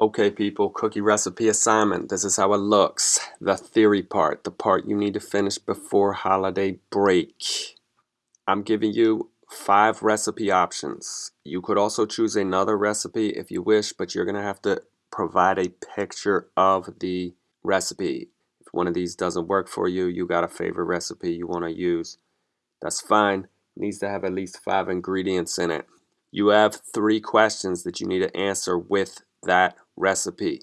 Okay people, cookie recipe assignment. This is how it looks. The theory part, the part you need to finish before holiday break. I'm giving you five recipe options. You could also choose another recipe if you wish, but you're gonna have to provide a picture of the recipe. If one of these doesn't work for you, you got a favorite recipe you wanna use. That's fine. It needs to have at least five ingredients in it. You have three questions that you need to answer with that recipe.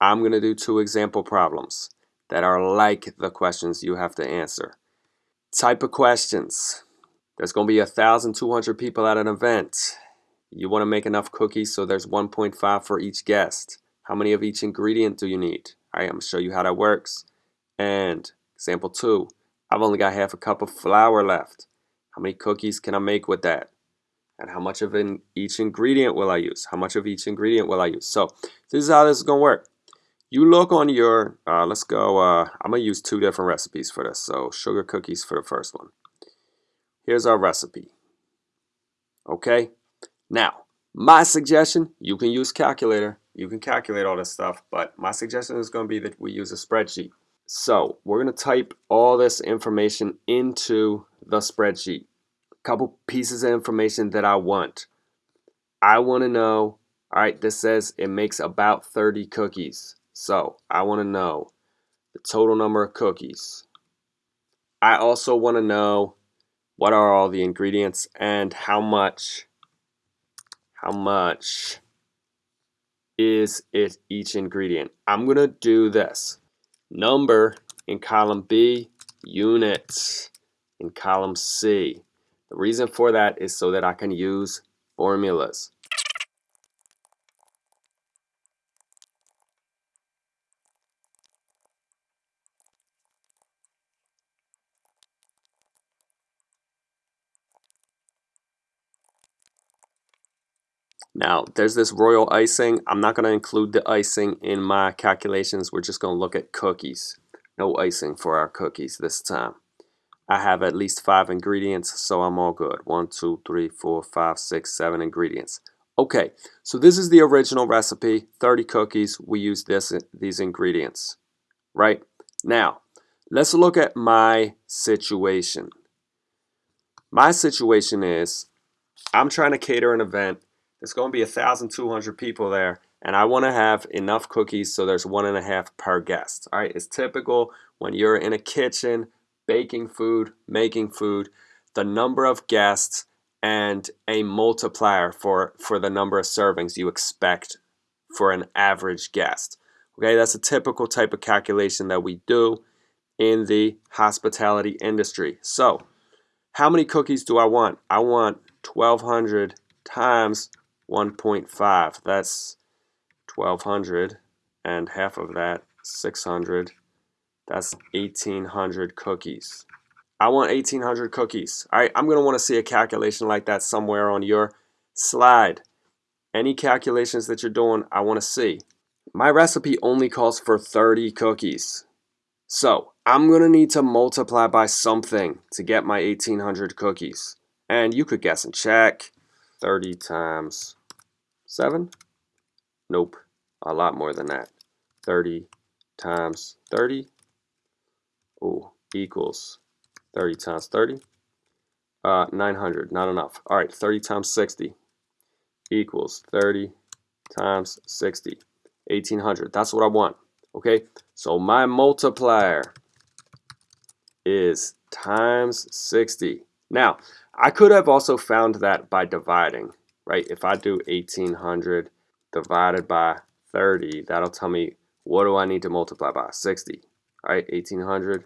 I'm going to do two example problems that are like the questions you have to answer. Type of questions. There's going to be 1,200 people at an event. You want to make enough cookies so there's 1.5 for each guest. How many of each ingredient do you need? All right, I'm going to show you how that works. And example two, I've only got half a cup of flour left. How many cookies can I make with that? And how much of in each ingredient will I use? How much of each ingredient will I use? So this is how this is going to work. You look on your, uh, let's go, uh, I'm going to use two different recipes for this. So sugar cookies for the first one. Here's our recipe. Okay. Now, my suggestion, you can use calculator. You can calculate all this stuff, but my suggestion is going to be that we use a spreadsheet. So we're going to type all this information into the spreadsheet couple pieces of information that I want. I want to know, all right, this says it makes about 30 cookies. So I want to know the total number of cookies. I also want to know what are all the ingredients and how much, how much is it each ingredient. I'm going to do this. Number in column B, units in column C. The reason for that is so that I can use formulas. Now, there's this royal icing. I'm not going to include the icing in my calculations. We're just going to look at cookies. No icing for our cookies this time. I have at least five ingredients, so I'm all good. One, two, three, four, five, six, seven ingredients. Okay, so this is the original recipe, 30 cookies. We use this these ingredients, right? Now, let's look at my situation. My situation is I'm trying to cater an event. There's going to be 1,200 people there, and I want to have enough cookies so there's one and a half per guest. All right, it's typical when you're in a kitchen baking food, making food, the number of guests, and a multiplier for, for the number of servings you expect for an average guest. Okay, that's a typical type of calculation that we do in the hospitality industry. So, how many cookies do I want? I want 1200 times 1.5. That's 1200 and half of that 600 that's 1,800 cookies. I want 1,800 cookies. All right, I'm going to want to see a calculation like that somewhere on your slide. Any calculations that you're doing, I want to see. My recipe only calls for 30 cookies. So I'm going to need to multiply by something to get my 1,800 cookies. And you could guess and check. 30 times 7? Nope, a lot more than that. 30 times 30 Equals 30 times 30. Uh, 900, not enough. All right, 30 times 60 equals 30 times 60. 1800, that's what I want. Okay, so my multiplier is times 60. Now, I could have also found that by dividing, right? If I do 1800 divided by 30, that'll tell me what do I need to multiply by? 60. All right, 1800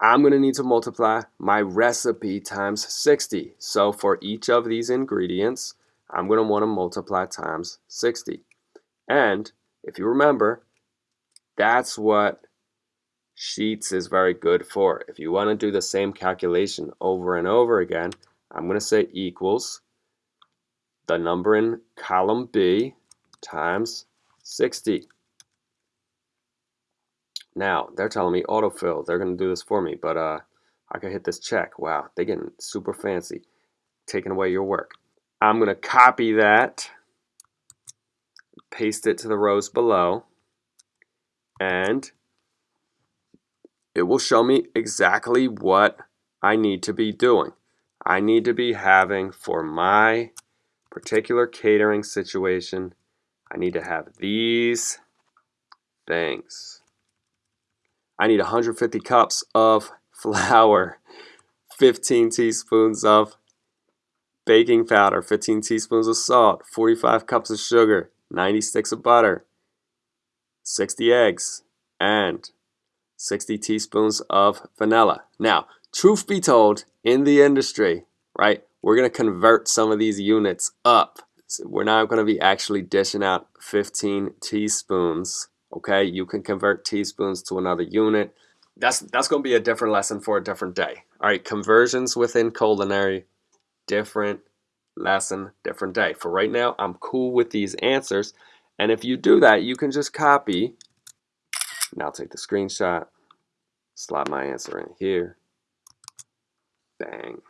I'm going to need to multiply my recipe times 60. So for each of these ingredients, I'm going to want to multiply times 60. And if you remember, that's what Sheets is very good for. If you want to do the same calculation over and over again, I'm going to say equals the number in column B times 60. Now, they're telling me autofill. They're going to do this for me, but uh, I can hit this check. Wow, they're getting super fancy, taking away your work. I'm going to copy that. paste it to the rows below, and it will show me exactly what I need to be doing. I need to be having for my particular catering situation, I need to have these things. I need 150 cups of flour, 15 teaspoons of baking powder, 15 teaspoons of salt, 45 cups of sugar, 90 sticks of butter, 60 eggs, and 60 teaspoons of vanilla. Now, truth be told, in the industry, right, we're going to convert some of these units up. So we're not going to be actually dishing out 15 teaspoons. Okay, you can convert teaspoons to another unit. That's that's going to be a different lesson for a different day. All right, conversions within culinary, different lesson, different day. For right now, I'm cool with these answers. And if you do that, you can just copy. Now take the screenshot, slide my answer in here. Bang.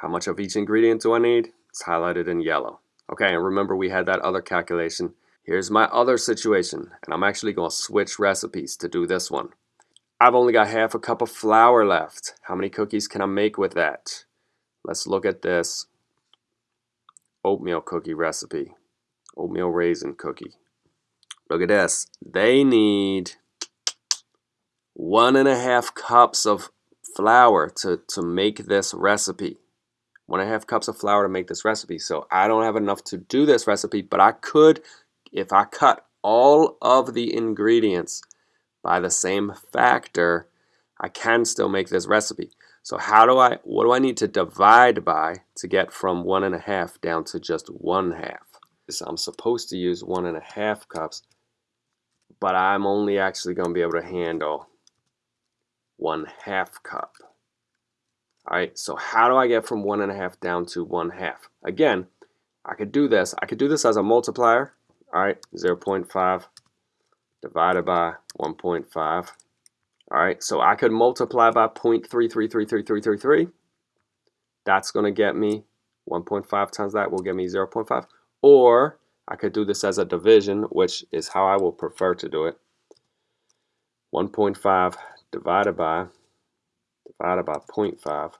How much of each ingredient do I need? It's highlighted in yellow. Okay, and remember we had that other calculation. Here's my other situation, and I'm actually going to switch recipes to do this one. I've only got half a cup of flour left. How many cookies can I make with that? Let's look at this oatmeal cookie recipe. Oatmeal raisin cookie. Look at this. They need one and a half cups of flour to, to make this recipe one and a half cups of flour to make this recipe. So I don't have enough to do this recipe, but I could, if I cut all of the ingredients by the same factor, I can still make this recipe. So how do I, what do I need to divide by to get from one and a half down to just one half? So I'm supposed to use one and a half cups, but I'm only actually going to be able to handle one half cup. All right, so how do I get from one and a half down to one half? Again, I could do this. I could do this as a multiplier. All right, 0 0.5 divided by 1.5. All right, so I could multiply by 0.33333333. That's going to get me 1.5 times that will give me 0 0.5. Or I could do this as a division, which is how I will prefer to do it. 1.5 divided by divided by 0.5. All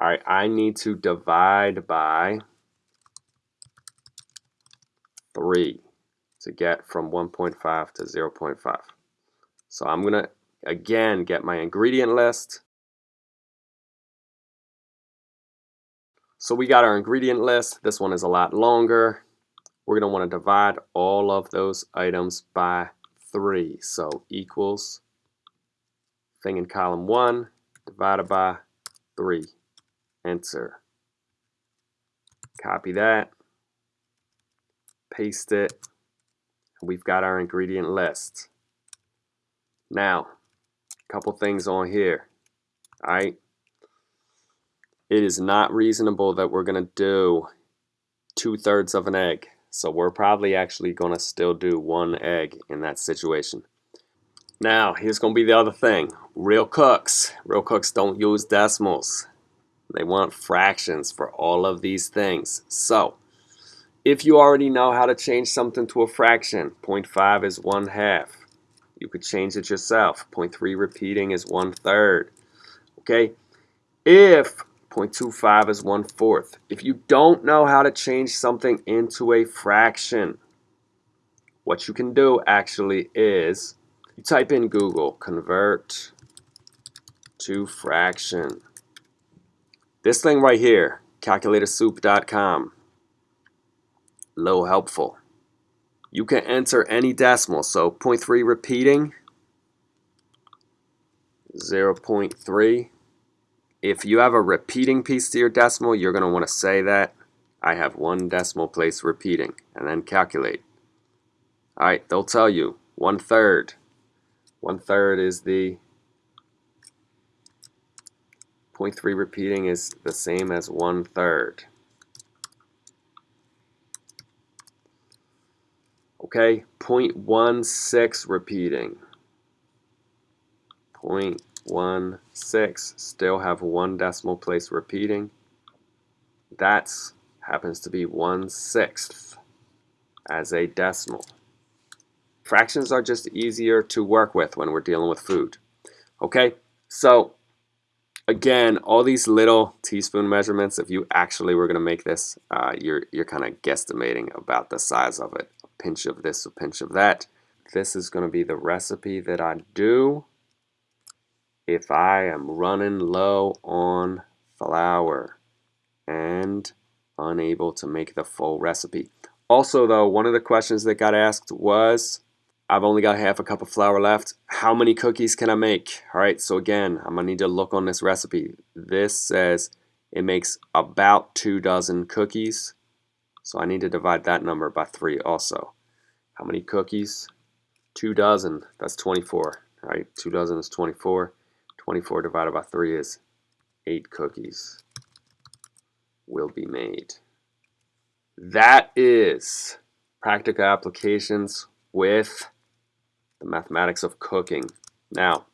right, I need to divide by 3 to get from 1.5 to 0.5. So I'm going to, again, get my ingredient list. So we got our ingredient list. This one is a lot longer. We're going to want to divide all of those items by 3. So equals thing in column 1 divided by 3. Enter. Copy that. Paste it. And we've got our ingredient list. Now, a couple things on here. Alright. It is not reasonable that we're going to do two thirds of an egg. So we're probably actually going to still do one egg in that situation. Now, here's going to be the other thing. Real cooks, real cooks don't use decimals. They want fractions for all of these things. So, if you already know how to change something to a fraction, 0.5 is 1 half. You could change it yourself. 0.3 repeating is 1 third. Okay? If 0.25 is 1 fourth. If you don't know how to change something into a fraction, what you can do actually is you type in Google, convert to fraction. This thing right here, calculatorsoup.com, low helpful. You can enter any decimal, so 0.3 repeating, 0.3. If you have a repeating piece to your decimal, you're going to want to say that. I have one decimal place repeating, and then calculate. Alright, they'll tell you, one third, one third is the 0.3 repeating is the same as one third. Okay, 0.16 repeating. 0.16 still have one decimal place repeating. That happens to be 1 sixth as a decimal. Fractions are just easier to work with when we're dealing with food. Okay, so again, all these little teaspoon measurements, if you actually were going to make this, uh, you're, you're kind of guesstimating about the size of it. A pinch of this, a pinch of that. This is going to be the recipe that I do if I am running low on flour and unable to make the full recipe. Also though, one of the questions that got asked was, I've only got half a cup of flour left. How many cookies can I make? All right, so again, I'm gonna need to look on this recipe. This says it makes about two dozen cookies. So I need to divide that number by three also. How many cookies? Two dozen, that's 24, all right? Two dozen is 24. 24 divided by 3 is 8 cookies will be made. That is practical applications with the mathematics of cooking. Now,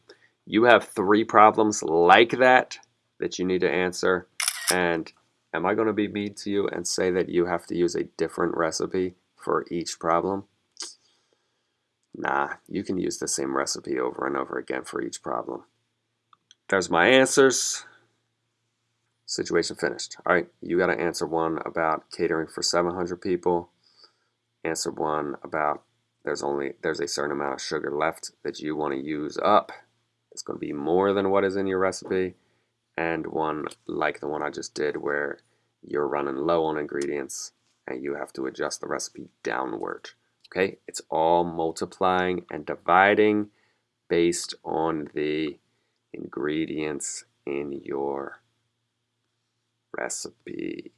you have three problems like that that you need to answer. And am I going to be mean to you and say that you have to use a different recipe for each problem? Nah, you can use the same recipe over and over again for each problem. There's my answers. Situation finished. All right, you got to answer one about catering for 700 people. Answer one about there's only there's a certain amount of sugar left that you want to use up. It's going to be more than what is in your recipe. And one like the one I just did where you're running low on ingredients and you have to adjust the recipe downward. Okay, it's all multiplying and dividing based on the ingredients in your recipe.